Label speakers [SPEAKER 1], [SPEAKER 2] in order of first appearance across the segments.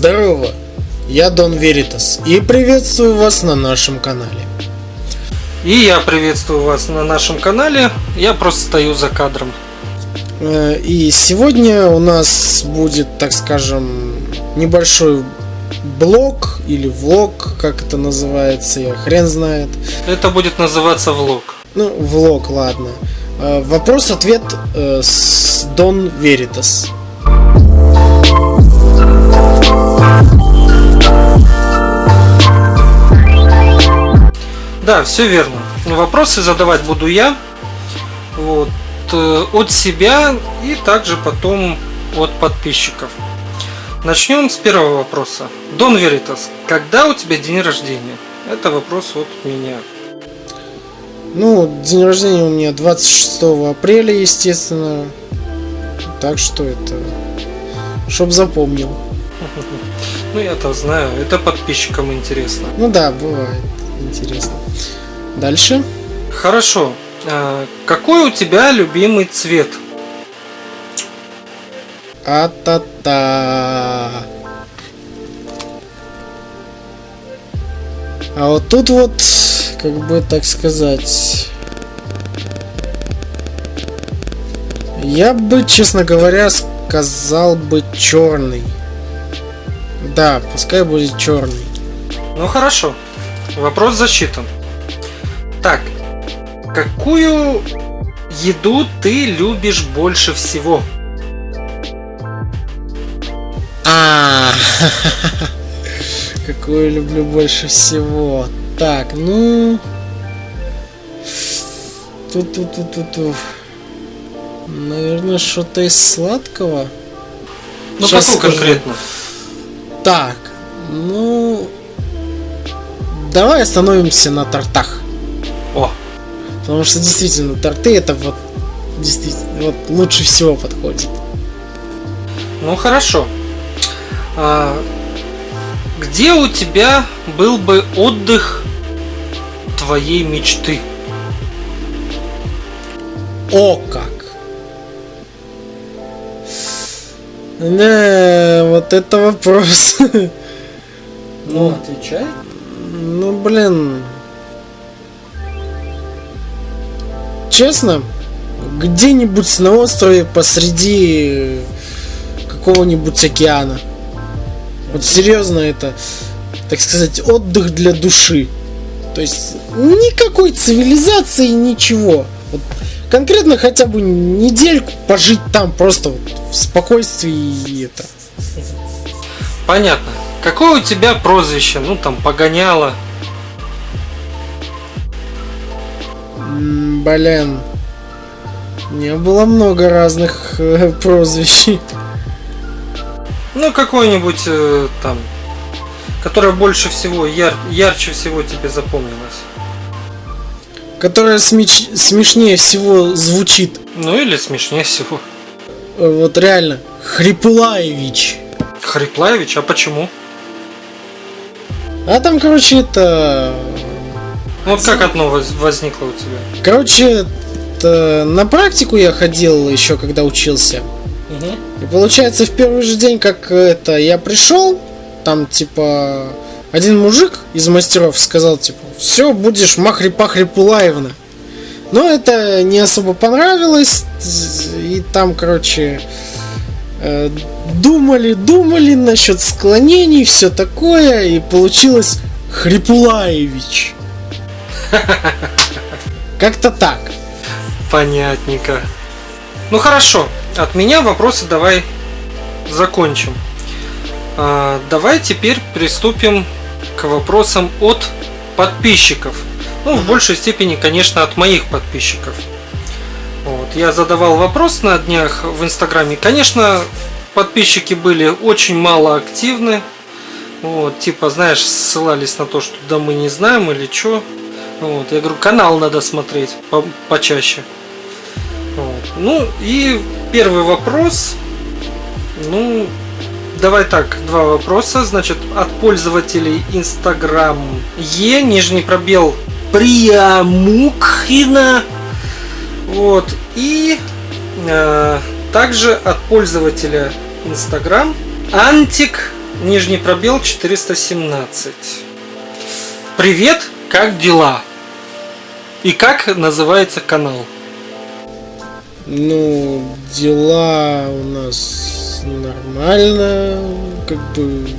[SPEAKER 1] Здорово, я Дон Веритас и приветствую вас на нашем канале.
[SPEAKER 2] И я приветствую вас на нашем канале, я просто стою за кадром.
[SPEAKER 1] Э, и сегодня у нас будет, так скажем, небольшой блог или влог, как это называется, я хрен знает.
[SPEAKER 2] Это будет называться влог.
[SPEAKER 1] Ну, влог, ладно. Э, вопрос-ответ э, с Дон Веритас.
[SPEAKER 2] Да, все верно. Вопросы задавать буду я. Вот, э, от себя и также потом от подписчиков. Начнем с первого вопроса. Дон Веритас, когда у тебя день рождения? Это вопрос от меня.
[SPEAKER 1] Ну, день рождения у меня 26 апреля, естественно. Так что это... Чтоб запомнил.
[SPEAKER 2] Ну, я-то знаю, это подписчикам интересно.
[SPEAKER 1] Ну да, бывает интересно. Дальше.
[SPEAKER 2] Хорошо. А, какой у тебя любимый цвет?
[SPEAKER 1] А-та-та. А вот тут вот, как бы так сказать... Я бы, честно говоря, сказал бы черный. Да, пускай будет черный.
[SPEAKER 2] Ну хорошо. Вопрос засчитан. Так, какую еду ты любишь больше всего?
[SPEAKER 1] А, какую люблю больше всего? Так, ну, тут, тут, тут, тут, тут. Наверное, что-то из сладкого.
[SPEAKER 2] Ну, Сейчас какую скажу. конкретно?
[SPEAKER 1] Так, ну, давай остановимся на тортах.
[SPEAKER 2] О!
[SPEAKER 1] Потому что действительно торты это вот действительно вот лучше всего подходит.
[SPEAKER 2] Ну хорошо. А, где у тебя был бы отдых твоей мечты?
[SPEAKER 1] О как! Не, вот это вопрос.
[SPEAKER 2] Ну, отвечай.
[SPEAKER 1] Ну, блин. Честно, где-нибудь на острове посреди какого-нибудь океана. Вот серьезно это, так сказать, отдых для души. То есть никакой цивилизации, ничего. Вот конкретно хотя бы недельку пожить там просто вот в спокойствии и это.
[SPEAKER 2] Понятно. Какое у тебя прозвище? Ну там погоняло.
[SPEAKER 1] Блин. Не было много разных э, прозвищ.
[SPEAKER 2] Ну, какой-нибудь э, там, которое больше всего, яр, ярче всего тебе запомнилось.
[SPEAKER 1] Которое смеч, смешнее всего звучит.
[SPEAKER 2] Ну или смешнее всего.
[SPEAKER 1] Э, вот реально. Хриплаевич.
[SPEAKER 2] Хриплаевич? А почему?
[SPEAKER 1] А там, короче, это...
[SPEAKER 2] Вот как одно возникло у тебя?
[SPEAKER 1] Короче, это... на практику я ходил еще, когда учился. И получается, в первый же день, как это, я пришел, там, типа, один мужик из мастеров сказал, типа, все, будешь махри-пахри Пулаевна. Но это не особо понравилось, и там, короче, э, думали, думали насчет склонений, все такое, и получилось Хрипулаевич. Как-то так.
[SPEAKER 2] Понятненько. Ну хорошо, от меня вопросы давай закончим. А, давай теперь приступим к вопросам от подписчиков. Ну, в большей степени, конечно, от моих подписчиков. Я задавал вопрос на днях в Инстаграме. Конечно, подписчики были очень мало активны. Вот, типа, знаешь, ссылались на то, что да мы не знаем или что. Вот, я говорю, канал надо смотреть по почаще. Вот. Ну и первый вопрос. Ну, давай так, два вопроса. Значит, от пользователей Instagram Е, нижний пробел Приамукхина. Вот. И э, также от пользователя Instagram Антик нижний пробел 417. Привет, как дела? И как называется канал?
[SPEAKER 1] Ну, дела у нас нормально, как бы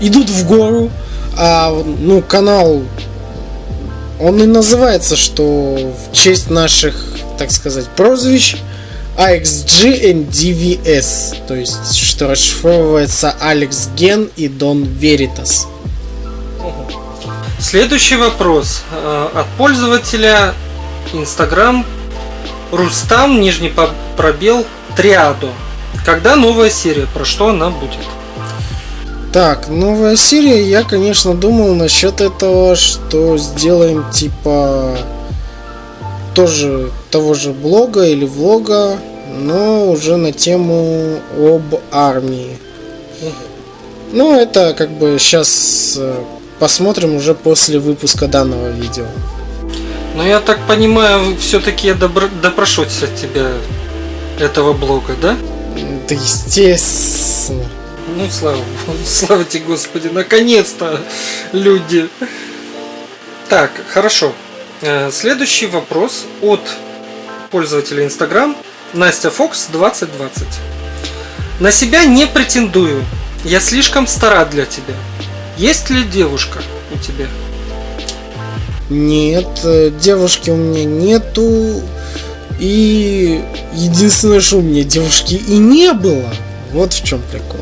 [SPEAKER 1] идут в гору, а ну канал он и называется, что в честь наших, так сказать, прозвищ AXG and DVS, то есть что расшифровывается Алекс Ген и Дон Веритас.
[SPEAKER 2] Следующий вопрос э, от пользователя Instagram Рустам, нижний пробел, Триадо. Когда новая серия? Про что она будет?
[SPEAKER 1] Так, новая серия, я, конечно, думал насчет этого, что сделаем типа тоже того же блога или влога, но уже на тему об армии. Ну, это как бы сейчас э, посмотрим уже после выпуска данного видео.
[SPEAKER 2] Но я так понимаю, все-таки я добро... допрошусь от тебя этого блога, да?
[SPEAKER 1] Да естественно.
[SPEAKER 2] Ну, слава слава тебе, Господи, наконец-то люди. Так, хорошо. Э, следующий вопрос от пользователя Instagram Настя Фокс 2020. На себя не претендую. Я слишком стара для тебя. Есть ли девушка у тебя?
[SPEAKER 1] Нет, э, девушки у меня нету. И единственное, что у меня девушки и не было. Вот в чем прикол.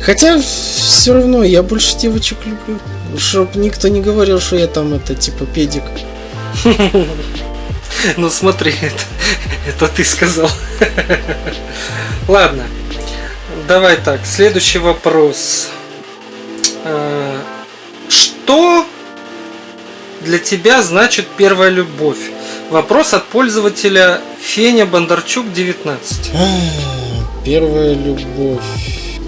[SPEAKER 1] Хотя все равно я больше девочек люблю. Чтоб никто не говорил, что я там это типа педик.
[SPEAKER 2] Ну смотри, это, это ты сказал. Ладно. Давай так, следующий вопрос. А, что для тебя значит первая любовь? Вопрос от пользователя Феня Бондарчук 19.
[SPEAKER 1] Первая любовь.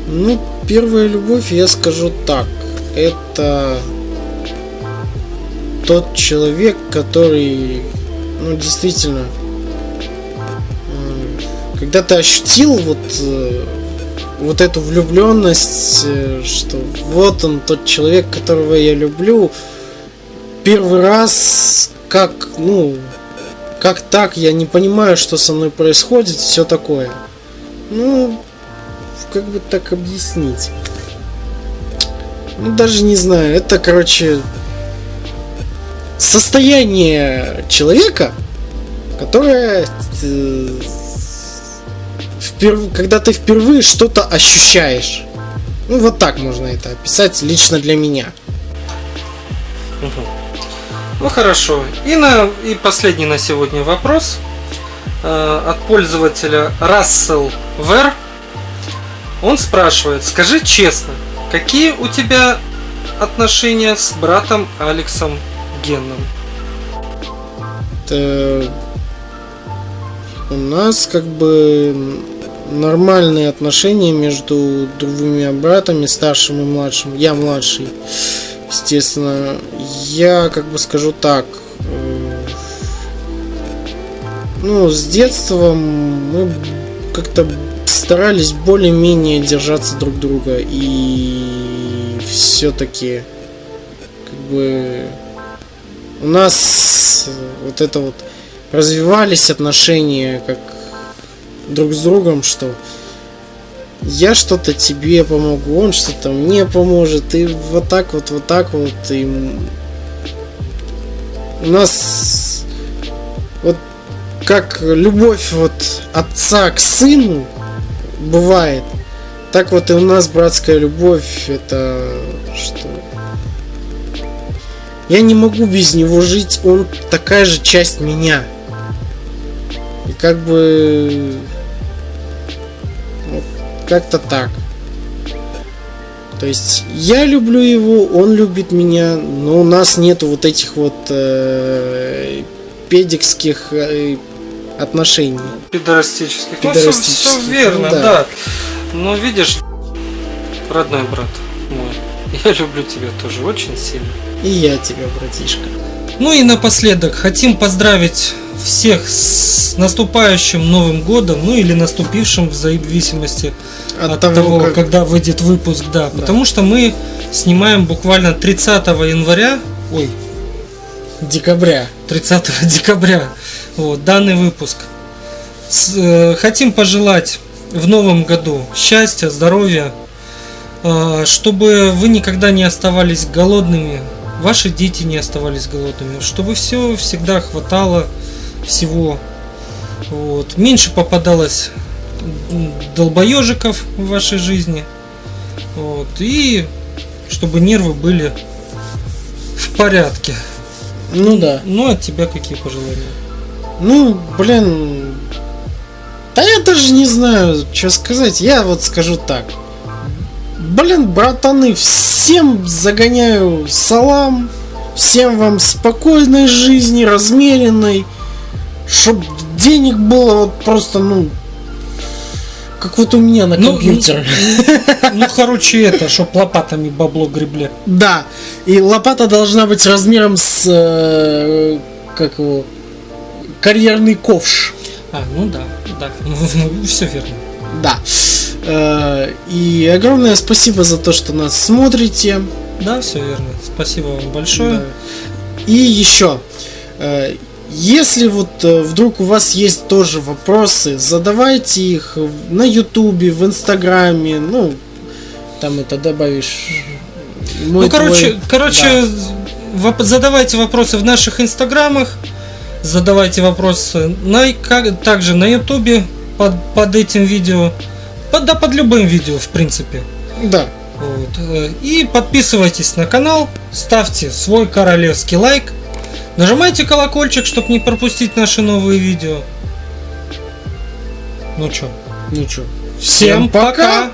[SPEAKER 1] Ну, первая любовь, я скажу так. Это тот человек, который, ну, действительно, когда ты ощутил вот, э, вот эту влюбленность, э, что вот он тот человек, которого я люблю, первый раз, как, ну, как так, я не понимаю, что со мной происходит, все такое. Ну, как бы так объяснить? Ну, даже не знаю. Это, короче, состояние человека, которое э, вперв... когда ты впервые что-то ощущаешь. Ну, вот так можно это описать лично для меня.
[SPEAKER 2] Ну хорошо. И, на, и последний на сегодня вопрос э, от пользователя Russell Ver. Он спрашивает, скажи честно, какие у тебя отношения с братом Алексом Генном?
[SPEAKER 1] Это... У нас как бы нормальные отношения между двумя братами, старшим и младшим. Я младший. Естественно, я как бы скажу так. Э, ну, с детства мы как-то старались более-менее держаться друг друга и все-таки как бы у нас вот это вот развивались отношения как друг с другом, что я что-то тебе помогу, он что-то мне поможет, и вот так вот, вот так вот, и у нас вот как любовь вот отца к сыну бывает, так вот и у нас братская любовь, это что я не могу без него жить, он такая же часть меня. И как бы как-то так. То есть я люблю его, он любит меня, но у нас нету вот этих вот э, педикских э, отношений.
[SPEAKER 2] Пидорастических. Пидорастических. Ну, все, все верно, ну, да. да. Но видишь, родной брат мой, я люблю тебя тоже очень сильно.
[SPEAKER 1] И я тебя, братишка.
[SPEAKER 2] Ну и напоследок хотим поздравить всех с наступающим Новым Годом, ну или наступившим в зависимости от, от того, того как... когда выйдет выпуск, да, да. Потому что мы снимаем буквально 30 января. Ой.
[SPEAKER 1] Декабря.
[SPEAKER 2] 30 декабря. Вот, данный выпуск. С, э, хотим пожелать в новом году счастья, здоровья, э, чтобы вы никогда не оставались голодными, ваши дети не оставались голодными, чтобы все всегда хватало всего. Вот. Меньше попадалось долбоежиков в вашей жизни. Вот. И чтобы нервы были в порядке.
[SPEAKER 1] Ну да.
[SPEAKER 2] Ну, от тебя какие пожелания?
[SPEAKER 1] Ну, блин. Да я даже не знаю, что сказать. Я вот скажу так. Блин, братаны, всем загоняю салам. Всем вам спокойной жизни, размеренной. Чтоб денег было вот просто, ну, как вот у меня на ну, компьютере.
[SPEAKER 2] Ну, ну, короче, это, чтоб лопатами бабло гребли.
[SPEAKER 1] Да. И лопата должна быть размером с э, как его карьерный ковш.
[SPEAKER 2] А, ну да, да. Все верно.
[SPEAKER 1] Да. Э, и огромное спасибо за то, что нас смотрите.
[SPEAKER 2] Да, все верно. Спасибо вам большое. Да.
[SPEAKER 1] И еще. Э, если вот э, вдруг у вас есть тоже вопросы, задавайте их на Ютубе, в Инстаграме, ну, там это добавишь.
[SPEAKER 2] Мой ну, короче, твой... короче, да. задавайте вопросы в наших Инстаграмах, задавайте вопросы на, как, также на Ютубе под, под этим видео, под, да под любым видео, в принципе.
[SPEAKER 1] Да.
[SPEAKER 2] Вот. Э, и подписывайтесь на канал, ставьте свой королевский лайк. Нажимайте колокольчик, чтобы не пропустить наши новые видео. Ну чё?
[SPEAKER 1] Ну чё?
[SPEAKER 2] Всем пока!